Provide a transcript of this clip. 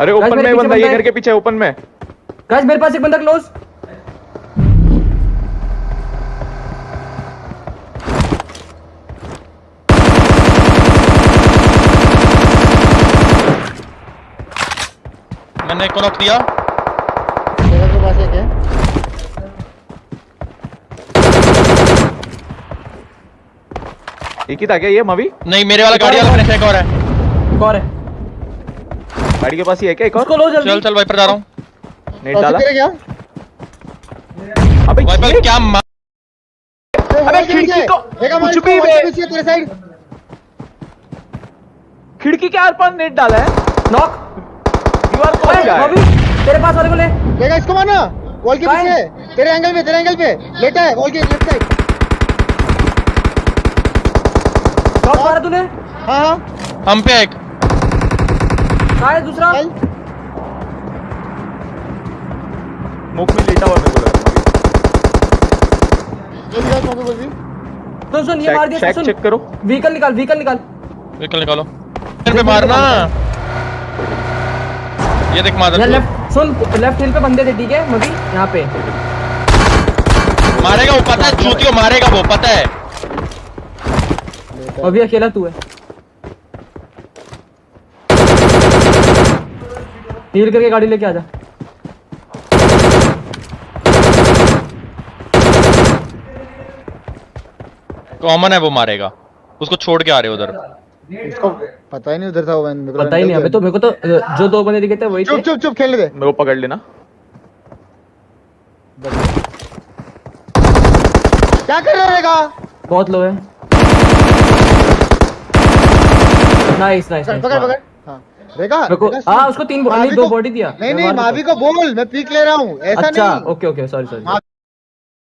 अरे ओपन में बंदा ये घर के पीछे ओपन में। गाइस मेरे पास एक बंदा क्लोज मैंने एक को नॉक दिया। मेरे के पास एक है। एक ही था क्या ये मवी? नहीं मेरे वाला गाड़ी वाला मैंने फेंका और है। एक और है। गाड़ी के पास ही है क्या एक और? लो जल्दी। चल चल वाइपर जा रहा हूँ। नेट डाला। क्या? अबे वाइपर क्या मा... अबे खिड़की को कुछ भी बे तेरे साइड। खिड़की के आर पार नेट डाला है। नॉक दीवार को है अभी तेरे पास वाले को ले। देखा इसको मारना। वॉल के पीछे तेरे एंगल पे तेरे एंगल पे। लेटा है वॉल के लेफ़्ट साइड नॉक मारा तूने। हाँ हाँ। हम पे एक। है दूसरा? मुख में लेटा हुआ मेरे को लग। सुन सुन ये मार दिया सुन चेक करो। व्हीकल निकाल व्हीकल निकाल। व्हीकल निकालो। पे मारना। ये देख यार लेफ़्ट सुन लेफ़्ट हिल पे बंदे थे ठीक है यहाँ पे। मारेगा वो पता है चूतियो मारेगा वो पता है। अभी अकेला तू है। हील करके गाड़ी लेके आजा। कॉमन है वो मारेगा। उसको छोड़ के आ रहे उधर। इसको पता ही नहीं उधर था वो मैंने पता ही नहीं अबे तो मेरे को तो जो दो बंदे दिखे थे वही चुप चुप चुप खेलने दे। मेरे को पकड़ लेना। क्या कर रहा रहेगा बहुत लो है। नाइस नाइस पकड़ पकड़ पकड़। रेगा हाँ उसको तीन नहीं दो बॉडी दिया। नहीं नहीं मावी को बोल मैं पीक ले रहा हूँ। ऐसा अच्छा नहीं। Okay okay sorry sorry